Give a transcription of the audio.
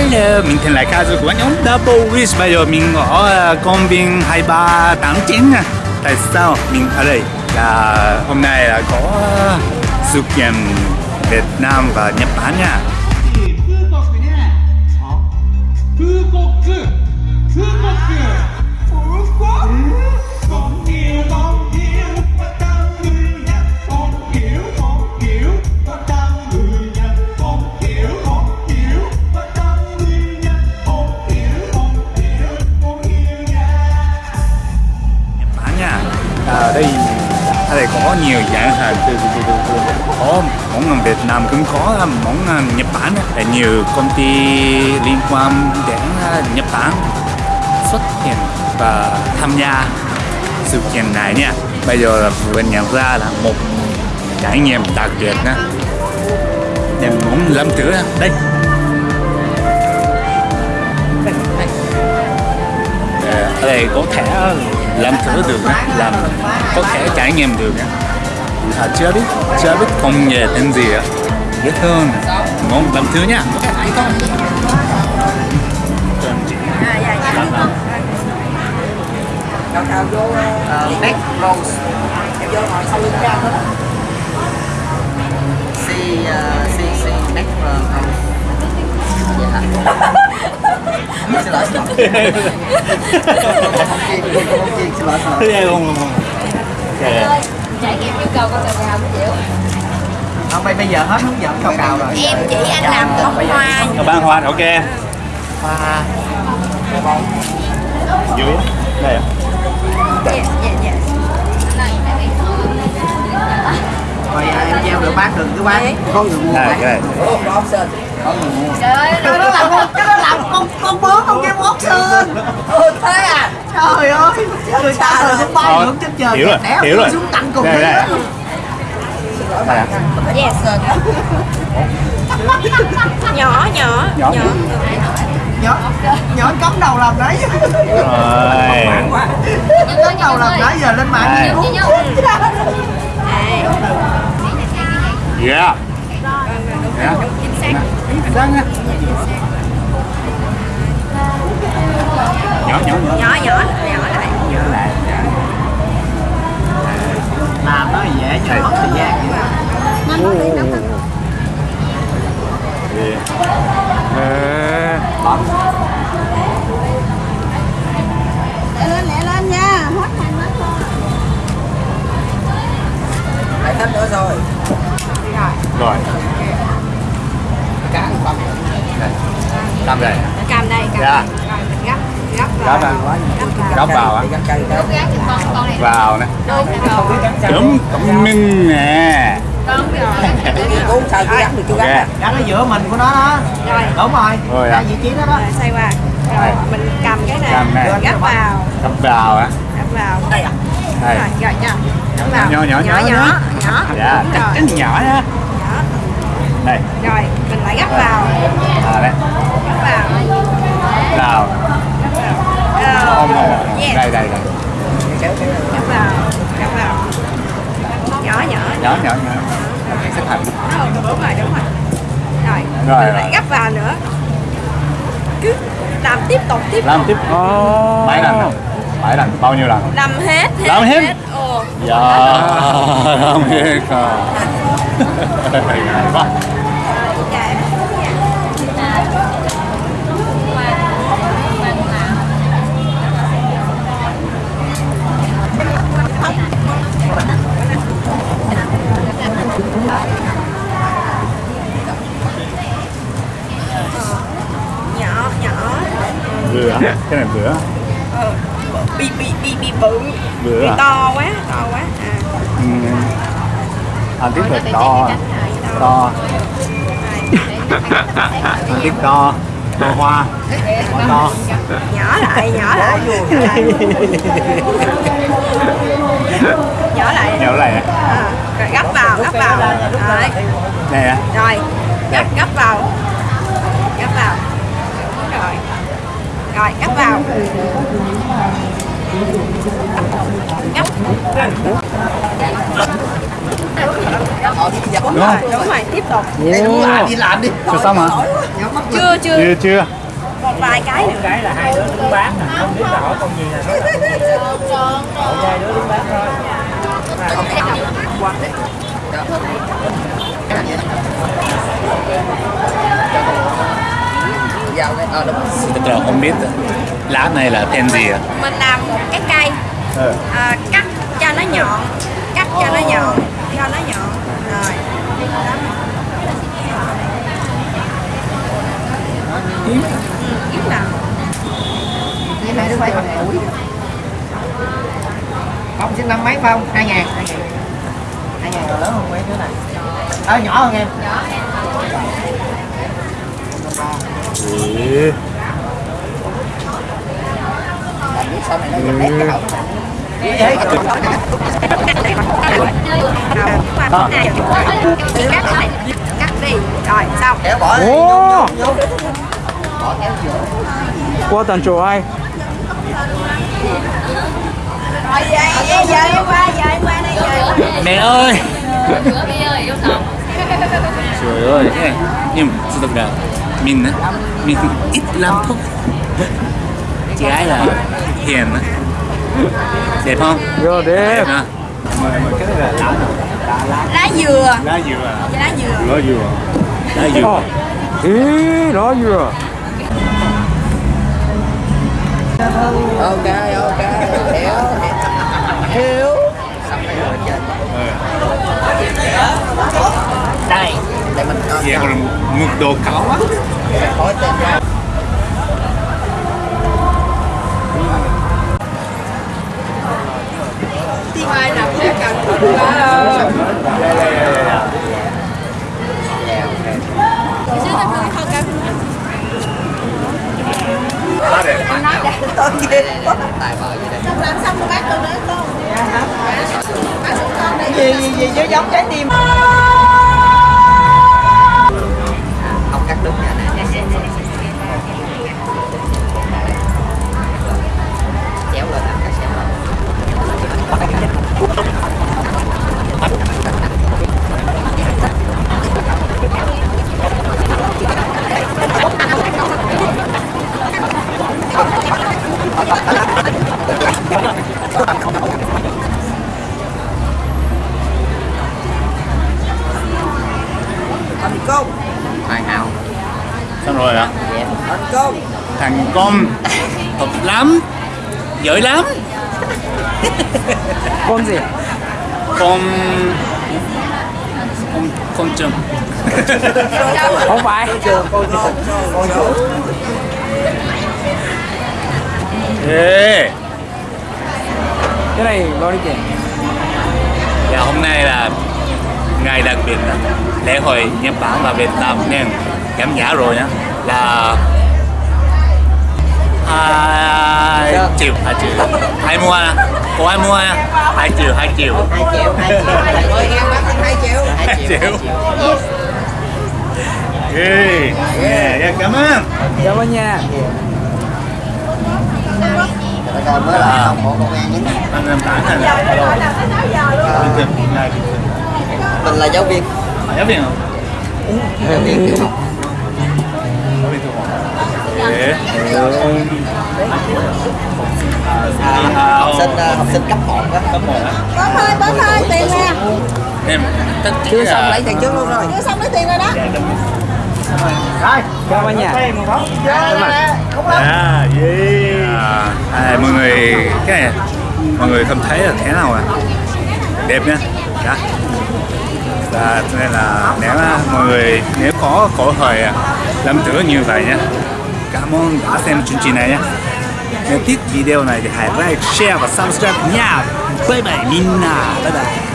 Hello, mình tên là Kazu của nhóm Double Wish. Bây giờ mình ở ờ, công viên 2389 Tại sao mình ở đây? Là hôm nay là có ờ, sự kiện Việt Nam và Nhật Bản nha. Ây, ở đây có nhiều dạng hàng có món ăn Việt Nam cũng có món ăn Nhật Bản là nhiều công ty liên quan đến à, Nhật Bản xuất hiện và tham gia sự kiện này nha. Bây giờ là bên nhận ra là một trải nghiệm đặc biệt nha. Nên muốn làm thử đây. Đây, đây. Ờ, ở đây có thể làm thử được á, làm có thể trải nghiệm được à, chưa biết chưa biết công nghệ tên gì á dễ thương ngon làm thử nha Đào đào vô uh, Next Rose Đào vô ngồi sau lưng ra thôi Si, uh, see see Next Rose yeah Xin lỗi, xin lỗi Không chiên, không chiên, xin lỗi, xin lỗi không không trải nghiệm yêu cầu con cào cào chịu Không, bây giờ hết hướng dẫn cào cào rồi em chỉ anh làm bông hoa ban hoa. Ok Hoa dưới đây à? yes yes yes Rồi em gieo được bán đừng cứ bán Có người mua này Trời ơi Cái đó là một, cái đó là con, con bướm không game option Ừ thế à Trời ơi Người ta rồi cũng bay ngưỡng trên trời hiểu rồi, hiểu rồi. xuống tặng cùng Đây, thế đây. đây à? yes nhỏ nhỏ Nhỏ. Nhỏ Nhỏ cắm đầu làm đấy rồi Cắm đầu làm đấy giờ lên mạng Đây. đi yeah yeah chính xác chính xác nha nhỏ nhỏ nhỏ nhỏ nhỏ nhỏ lại nhỏ lại Làm nó thì dễ nhưng mất thời gian Ờ, lên lẹ lên nha hết hàng hết thôi Lại thêm nữa rồi rồi Cá không đây cầm đây. Cầm đây cầm Dạ. rồi mình gấp vào gấp vào. gấp vào. Á Gắn cây đó gắn cho con con này vào nè. Đúng rồi. Đúng thông minh nè. Con rồi. Cuốn sao cứ gắn được Ok. gắn Gắn ở giữa mình của nó đó. Rồi. Đúng rồi. Rồi à. vị trí đó đó. Rồi xoay qua. Rồi mình cầm cái này. Cầm này. gấp vào. Gấp vào á gấp vào. Đây à đây. Rồi rồi nha gấp vào. Nhỏ, nhỏ, nhỏ, nhỏ nhỏ. nhỏ. Dạ. Chắc rồi. Chắn nhỏ nha nhỏ. Đây. Rồi mình lại gấp vào. À đây gấp vào. Vào Rồi. không không yes đây đây đây. Gấp vào gấp vào. Nhỏ nhỏ nhỏ. Nhỏ nhỏ xếp thành. Đúng rồi đúng rồi. Rồi, Rồi, mình lại rồi. gấp vào nữa. Cứ làm tiếp tục tiếp làm tục. tiếp. Bảy lần. Nào bảy lần. Bao nhiêu lần? Làm hết hết Làm hết? ồ. Dạ. Làm hết à Hay quá nhỏ nhỏ bữa cái này bữa ờ, bị bị bị bị bự. Bự bị à? to quá to quá. À. Ừ. ăn tiếp được to. to. Ăn tiếp to. To hoa. Hoa. To nhỏ lại. Nhỏ lại. Nhỏ lại. Nhỏ lại. Nhỏ này nè. à, rồi gấp vào gấp vào. Rồi. nè. Rồi gấp gấp vào. Gấp vào rồi gấp vào. Dạo. Đúng không? đúng rồi tiếp tục. Đây, đúng là đi làm đi. Chưa xong hả? chưa chưa. Chưa chưa. một vài cái nữa. Cái là hai đứa đứng bán nè không biết là hỏi con gì nè. Hai đứa đứng bán thôi Dạo đây. Ờ, đúng. Thật ra không biết lá này là tên gì à? mình làm một cái cây Ờ. à, cắt cho nó nhọn cắt cho nó nhọn cho nó nhọn rồi. Ừ, kiếm nào Như hai đứa bay bằng tuổi. Ông sinh năm mấy phải không? Hai ngàn. Hai ngàn lớn hơn mấy đứa này. Ờ, nhỏ hơn em. Ừ. Làm chị cắt đi rồi xong. Ồ. Qua tận chỗ ai rồi qua qua đây Mẹ ơi! Trời ơi. Nhưng sự thật là mình á, mình ít lắm thôi. Chị gái là hiền á. Đẹp không? vô Đẹp hả? Cái này là lá lá dừa Lá dừa à? lá dừa Lá dừa. Lá dừa. ý đó vừa Ok, ok. Hiểu. Xong rồi chết. Đây. Để mình cho Vậy còn mực đồ cao á. khói tên ra. ai nằm sẽ cần quá Lá đẹp. Tài vợ gì đây? làm xong rồi bác tôi nói con Gì gì gì chứ giống trái tim. Công. Thật lắm. Giỏi lắm. con gì Con... Con... Con trùng. không phải trường. Cô trường. Ê! cái này bao nhiêu tiền Dạ hôm nay là ngày đặc biệt đó. lễ hội Nhật Bản và Việt Nam nên giảm giá rồi nhá là hai triệu hai triệu ai mua à? có ai mua à? hai triệu hai triệu Hai triệu, hai triệu. Hai triệu. Hai Hai triệu. Ê, yeah, yeah, cảm ơn cảm ơn nha coi mới là không hộ công an nhé. anh em tán này Mình là giáo viên. À, giáo viên không Giáo viên tiểu học. giáo viên thuộc họ Ê. À, học sinh à, học sinh cấp 1 á. cấp một á bớt thôi bớt thôi tiền nè. Em Chưa xong lấy tiền trước luôn rồi. chưa xong lấy tiền rồi đó. Cảm ơn nha À, yeah. À, mọi người cái này mọi người không thấy là thế nào à? Đẹp nhá đó và cho nên là nếu mà mọi người nếu có cơ hội à, làm thử như vậy nhá cảm ơn đã xem chương trình này nhé nếu thích video này thì hãy like share và subscribe nha bye bye minna bye bye